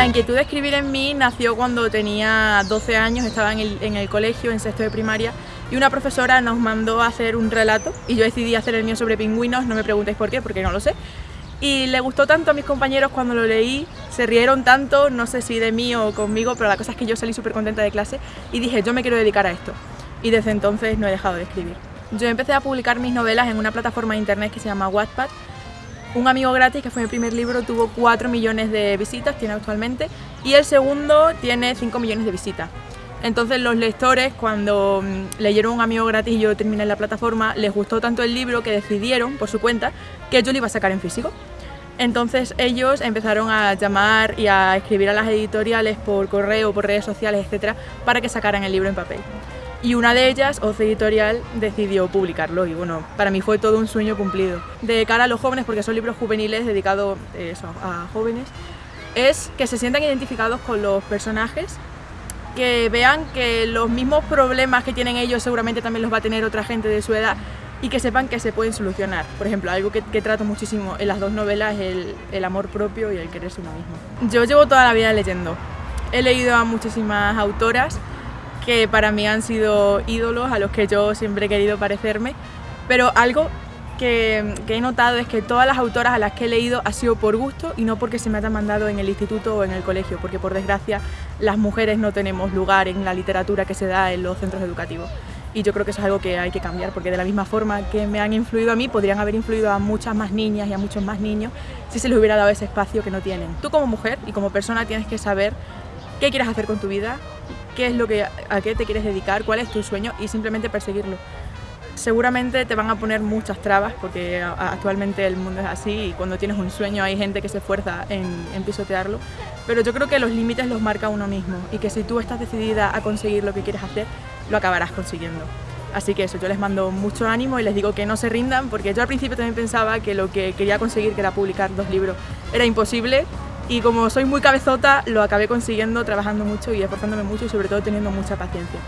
La inquietud de escribir en mí nació cuando tenía 12 años, estaba en el, en el, colegio, en sexto de primaria, y una profesora nos mandó a hacer un relato, y yo decidí hacer el mío sobre pingüinos, no me preguntéis por qué, porque no lo sé. Y le gustó tanto a mis compañeros cuando lo leí, se rieron tanto, no sé si de mí o conmigo, pero la cosa es que yo salí súper contenta de clase y dije, yo me quiero dedicar a esto. Y desde entonces no he dejado de escribir. Yo empecé a publicar mis novelas en una plataforma de internet que se llama Wattpad, un amigo gratis, que fue mi primer libro, tuvo 4 millones de visitas, tiene actualmente, y el segundo tiene 5 millones de visitas. Entonces los lectores, cuando mm, leyeron Un amigo gratis y yo terminé la plataforma, les gustó tanto el libro que decidieron, por su cuenta, que yo lo iba a sacar en físico. Entonces ellos empezaron a llamar y a escribir a las editoriales por correo, por redes sociales, etcétera, para que sacaran el libro en papel y una de ellas, Oce Editorial, decidió publicarlo y bueno, para mí fue todo un sueño cumplido. De cara a los jóvenes, porque son libros juveniles dedicados eh, a jóvenes, es que se sientan identificados con los personajes, que vean que los mismos problemas que tienen ellos seguramente también los va a tener otra gente de su edad y que sepan que se pueden solucionar. Por ejemplo, algo que, trato muchísimo en las dos novelas es el, el amor propio y el quererse uno mismo. Yo llevo toda la vida leyendo. He leído a muchísimas autoras que para mí han sido ídolos a los que yo siempre he querido parecerme, pero algo que, he notado es que todas las autoras a las que he leído ha sido por gusto y no porque se me hayan mandado en el instituto o en el colegio, porque por desgracia las mujeres no tenemos lugar en la literatura que se da en los centros educativos. Y yo creo que eso es algo que hay que cambiar, porque de la misma forma que me han influido a mí, podrían haber influido a muchas más niñas y a muchos más niños si se les hubiera dado ese espacio que no tienen. Tú como mujer y como persona tienes que saber qué quieres hacer con tu vida, qué es lo que, a qué te quieres dedicar, cuál es tu sueño y simplemente perseguirlo. Seguramente te van a poner muchas trabas porque actualmente el mundo es así y cuando tienes un sueño hay gente que se esfuerza en, en pisotearlo, pero yo creo que los límites los marca uno mismo y que si tú estás decidida a conseguir lo que quieres hacer, lo acabarás consiguiendo. Así que eso, yo les mando mucho ánimo y les digo que no se rindan porque yo al principio también pensaba que lo que quería conseguir, que era publicar dos libros, era imposible y como soy muy cabezota lo acabé consiguiendo trabajando mucho y esforzándome mucho y sobre todo teniendo mucha paciencia.